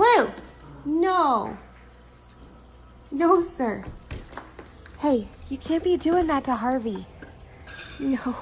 Blue, No. No, sir. Hey, you can't be doing that to Harvey. No.